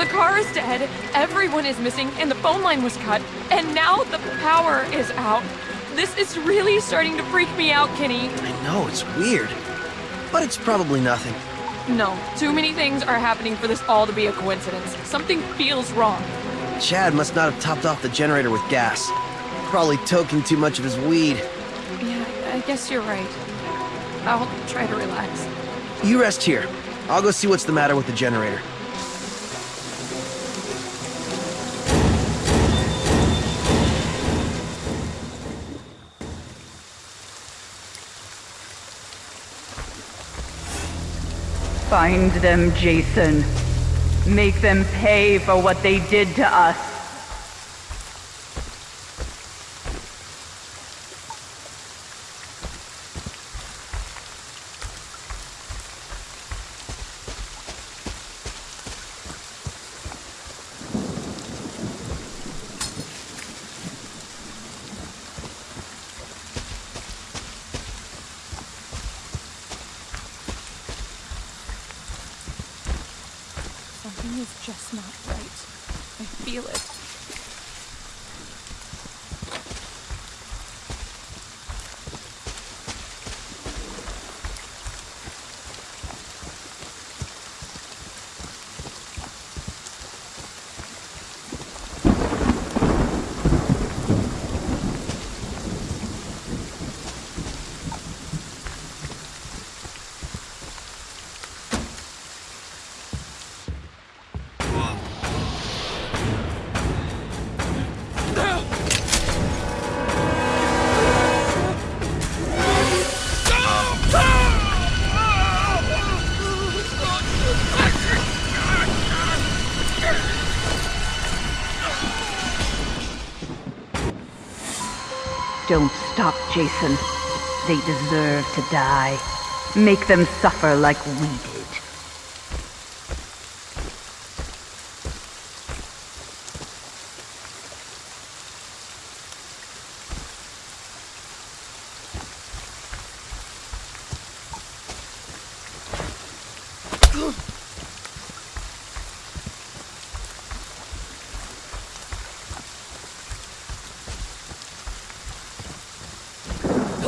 The car is dead, everyone is missing, and the phone line was cut, and now the power is out. This is really starting to freak me out, Kenny. I know, it's weird. But it's probably nothing. No, too many things are happening for this all to be a coincidence. Something feels wrong. Chad must not have topped off the generator with gas. Probably toking too much of his weed. Yeah, I guess you're right. I'll try to relax. You rest here. I'll go see what's the matter with the generator. Find them, Jason. Make them pay for what they did to us. Something is just not right. I feel it. Don't stop, Jason. They deserve to die. Make them suffer like we did.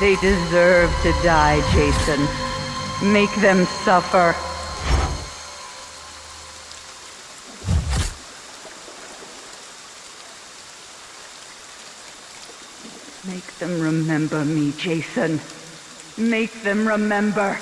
They deserve to die, Jason. Make them suffer. Make them remember me, Jason. Make them remember.